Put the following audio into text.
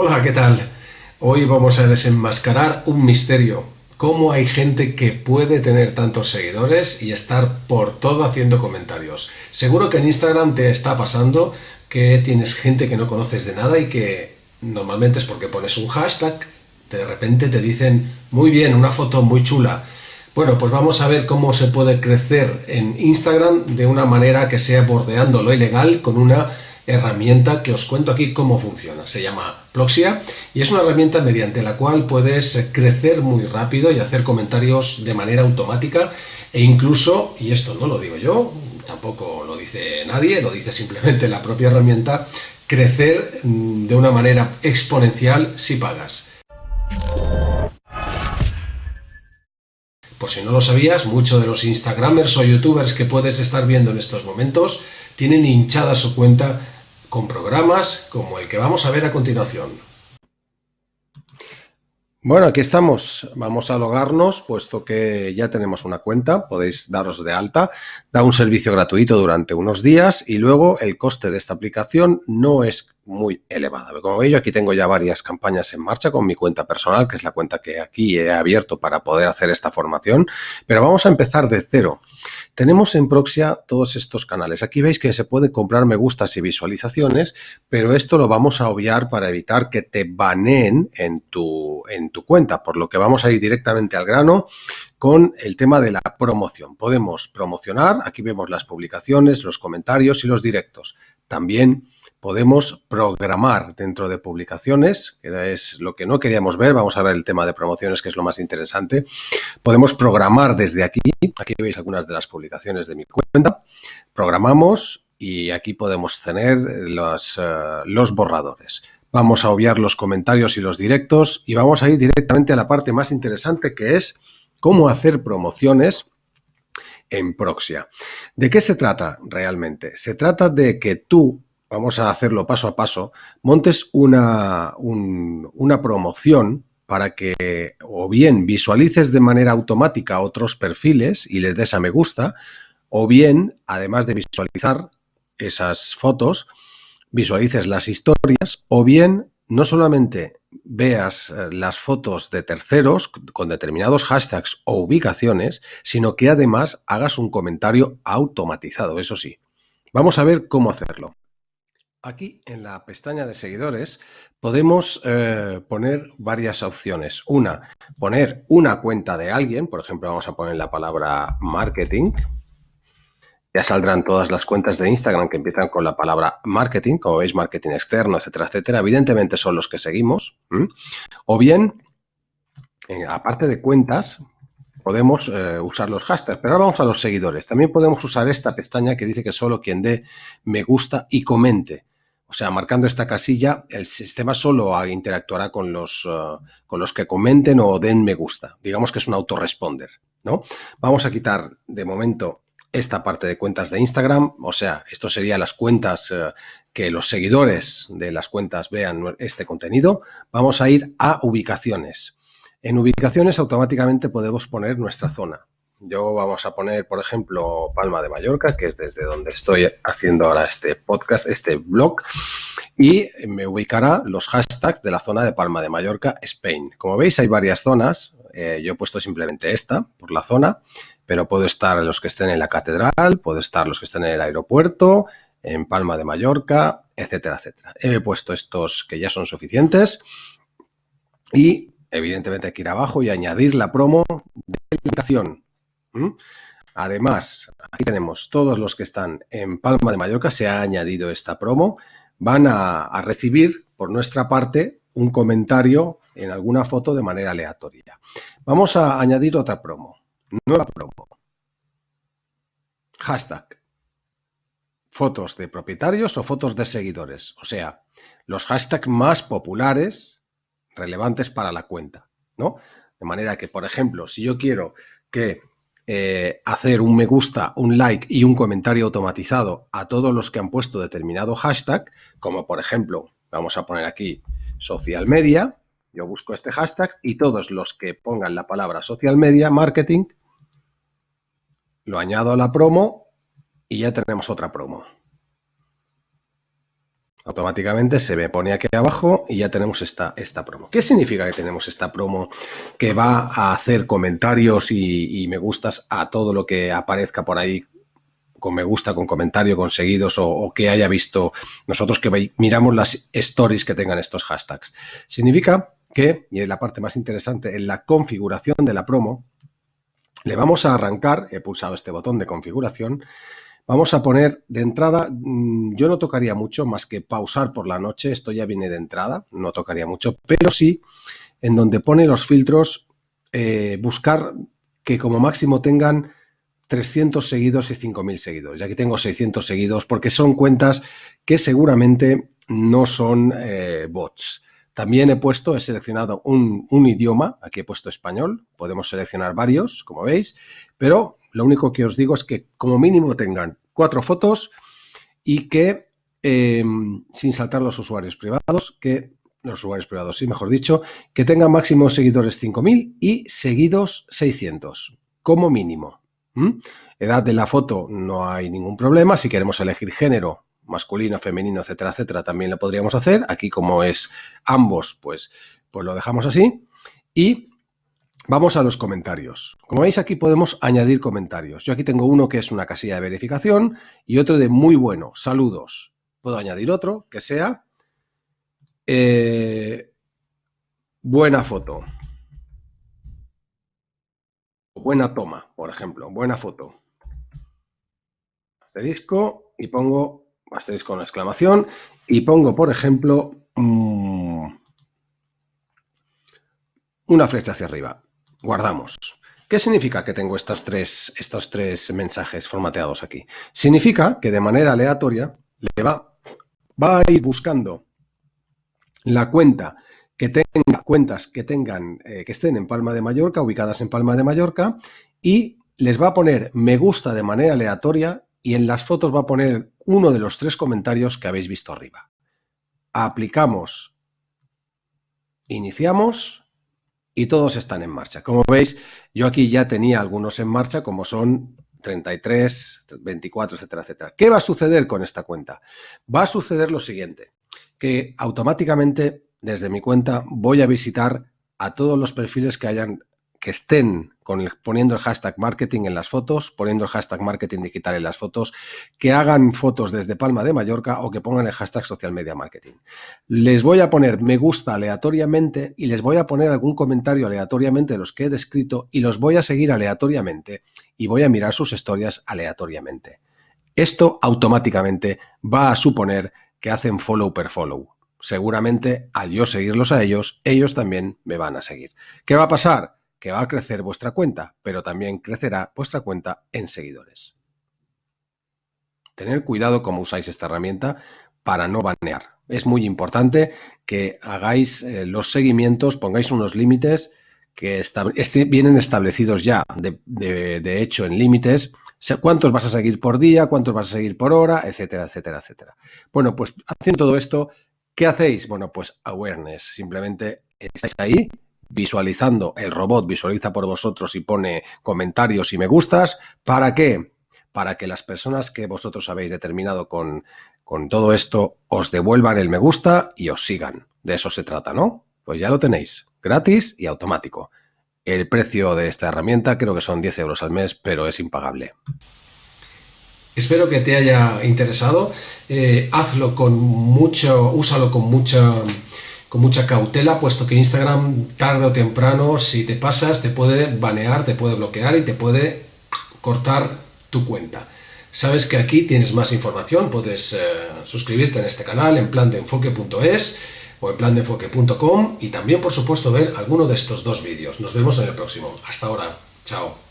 Hola, ¿qué tal? Hoy vamos a desenmascarar un misterio. ¿Cómo hay gente que puede tener tantos seguidores y estar por todo haciendo comentarios? Seguro que en Instagram te está pasando que tienes gente que no conoces de nada y que normalmente es porque pones un hashtag, de repente te dicen, muy bien, una foto muy chula. Bueno, pues vamos a ver cómo se puede crecer en Instagram de una manera que sea bordeando lo ilegal con una herramienta que os cuento aquí cómo funciona. Se llama Ploxia y es una herramienta mediante la cual puedes crecer muy rápido y hacer comentarios de manera automática e incluso, y esto no lo digo yo, tampoco lo dice nadie, lo dice simplemente la propia herramienta, crecer mm, de una manera exponencial si pagas. Por si no lo sabías, muchos de los Instagramers o Youtubers que puedes estar viendo en estos momentos tienen hinchada su cuenta con programas como el que vamos a ver a continuación. Bueno, aquí estamos. Vamos a logarnos, puesto que ya tenemos una cuenta, podéis daros de alta. Da un servicio gratuito durante unos días y luego el coste de esta aplicación no es muy elevado. Como veis, aquí tengo ya varias campañas en marcha con mi cuenta personal, que es la cuenta que aquí he abierto para poder hacer esta formación. Pero vamos a empezar de cero. Tenemos en Proxia todos estos canales. Aquí veis que se puede comprar me gustas y visualizaciones, pero esto lo vamos a obviar para evitar que te baneen en tu, en tu cuenta, por lo que vamos a ir directamente al grano con el tema de la promoción. Podemos promocionar, aquí vemos las publicaciones, los comentarios y los directos. También podemos programar dentro de publicaciones, que es lo que no queríamos ver, vamos a ver el tema de promociones, que es lo más interesante. Podemos programar desde aquí, aquí veis algunas de las publicaciones de mi cuenta, programamos y aquí podemos tener los, eh, los borradores. Vamos a obviar los comentarios y los directos y vamos a ir directamente a la parte más interesante que es cómo hacer promociones en Proxia. ¿De qué se trata realmente? Se trata de que tú vamos a hacerlo paso a paso, montes una, una promoción para que o bien visualices de manera automática otros perfiles y les des a me gusta, o bien, además de visualizar esas fotos, visualices las historias, o bien no solamente veas eh, las fotos de terceros con determinados hashtags o ubicaciones, sino que además hagas un comentario automatizado, eso sí. Vamos a ver cómo hacerlo. Aquí en la pestaña de seguidores podemos eh, poner varias opciones. Una, poner una cuenta de alguien, por ejemplo vamos a poner la palabra marketing. Ya saldrán todas las cuentas de Instagram que empiezan con la palabra marketing, como veis marketing externo, etcétera, etcétera. Evidentemente son los que seguimos. O bien, eh, aparte de cuentas, podemos eh, usar los hashtags. Pero ahora vamos a los seguidores. También podemos usar esta pestaña que dice que solo quien dé me gusta y comente. O sea, marcando esta casilla, el sistema solo interactuará con los, eh, con los que comenten o den me gusta. Digamos que es un autoresponder, ¿no? Vamos a quitar de momento esta parte de cuentas de Instagram, o sea, esto serían las cuentas eh, que los seguidores de las cuentas vean este contenido. Vamos a ir a ubicaciones. En ubicaciones automáticamente podemos poner nuestra zona. Yo vamos a poner, por ejemplo, Palma de Mallorca, que es desde donde estoy haciendo ahora este podcast, este blog, y me ubicará los hashtags de la zona de Palma de Mallorca, Spain. Como veis, hay varias zonas. Eh, yo he puesto simplemente esta por la zona, pero puedo estar los que estén en la catedral, puedo estar los que estén en el aeropuerto, en Palma de Mallorca, etcétera, etcétera. He puesto estos que ya son suficientes y evidentemente hay que ir abajo y añadir la promo de aplicación. Además, aquí tenemos todos los que están en Palma de Mallorca, se ha añadido esta promo, van a, recibir por nuestra parte un comentario en alguna foto de manera aleatoria. Vamos a añadir otra promo, nueva promo. Hashtag. Fotos de propietarios o fotos de seguidores. O sea, los hashtags más populares, relevantes para la cuenta, ¿no? De manera que, por ejemplo, si yo quiero que eh, hacer un me gusta, un like y un comentario automatizado a todos los que han puesto determinado hashtag, como por ejemplo, vamos a poner aquí social media, yo busco este hashtag y todos los que pongan la palabra social media, marketing, lo añado a la promo y ya tenemos otra promo. Automáticamente se me pone aquí abajo y ya tenemos esta, esta promo. ¿Qué significa que tenemos esta promo que va a hacer comentarios y, me gustas a todo lo que aparezca por ahí con me gusta, con comentario, con seguidos o, que haya visto nosotros que miramos las stories que tengan estos hashtags? Significa que, y es la parte más interesante, en la configuración de la promo, le vamos a arrancar, he pulsado este botón de configuración, Vamos a poner de entrada, mm, yo no tocaría mucho más que pausar por la noche, esto ya viene de entrada, no tocaría mucho, pero sí en donde pone los filtros, eh, buscar que como máximo tengan 300 seguidos y 5.000 seguidores. Ya aquí tengo 600 seguidos porque son cuentas que seguramente no son eh, bots. También he puesto, he seleccionado un, idioma, aquí he puesto español, podemos seleccionar varios, como veis, pero lo único que os digo es que como mínimo tengan cuatro fotos y que, em, sin saltar los usuarios privados, que los usuarios privados, sí, mejor dicho, que tengan máximo seguidores 5.000 y seguidos 600, como mínimo. Edad de la foto no hay ningún problema. Si queremos elegir género, masculino, femenino, etcétera, etcétera, también lo podríamos hacer. Aquí como es ambos, pues, pues lo dejamos así. Y Vamos a los comentarios. Como veis aquí podemos añadir comentarios. Yo aquí tengo uno que es una casilla de verificación y otro de muy bueno, saludos. Puedo añadir otro que sea eh, buena foto. Buena toma, por ejemplo, buena foto. Asterisco y pongo asterisco con exclamación y pongo, por ejemplo, mm, una flecha hacia arriba guardamos. ¿Qué significa que tengo tres, estos tres mensajes formateados aquí? Significa que de manera aleatoria le va, va a ir buscando la cuenta que tenga cuentas que tengan eh, que estén en Palma de Mallorca, ubicadas en Palma de Mallorca, y les va a poner me gusta de manera aleatoria y en las fotos va a poner uno de los tres comentarios que habéis visto arriba. Aplicamos, iniciamos y todos están en marcha. Como veis, yo aquí ya tenía algunos en marcha, como son 33, 24, etcétera, etcétera. ¿Qué va a suceder con esta cuenta? Va a suceder lo siguiente, que automáticamente desde mi cuenta voy a visitar a todos los perfiles que hayan que estén poniendo el hashtag marketing en las fotos, poniendo el hashtag marketing digital en las fotos, que hagan fotos desde Palma de Mallorca o que pongan el hashtag social media marketing. Les voy a poner me gusta aleatoriamente y les voy a poner algún comentario aleatoriamente de los que he descrito y los voy a seguir aleatoriamente y voy a mirar sus historias aleatoriamente. Esto automáticamente va a suponer que hacen follow per follow. Seguramente al yo seguirlos a ellos, ellos también me van a seguir. ¿Qué va a pasar? Que va a crecer vuestra cuenta, pero también crecerá vuestra cuenta en seguidores. Tener cuidado cómo usáis esta herramienta para no banear. Es muy importante que hagáis eh, los seguimientos, pongáis unos límites que vienen establecidos ya, de, hecho, en límites, cuántos vas a seguir por día, cuántos vas a seguir por hora, etcétera, etcétera, etcétera. Bueno, pues haciendo todo esto, ¿qué hacéis? Bueno, pues awareness, simplemente estáis ahí visualizando, el robot visualiza por vosotros y pone comentarios y me gustas. ¿Para qué? Para que las personas que vosotros habéis determinado con, con todo esto os devuelvan el me gusta y os sigan. De eso se trata, ¿no? Pues ya lo tenéis, gratis y automático. El precio de esta herramienta creo que son 10 euros al mes, pero es impagable. Espero que te haya interesado. Eh, hazlo con mucho, úsalo con mucha con mucha cautela, puesto que Instagram tarde o temprano, si te pasas, te puede banear, te puede bloquear y te puede cortar tu cuenta. Sabes que aquí tienes más información, puedes eh, suscribirte en este canal en plandeenfoque.es o en plandeenfoque.com y también, por supuesto, ver alguno de estos dos vídeos. Nos vemos en el próximo. Hasta ahora. Chao.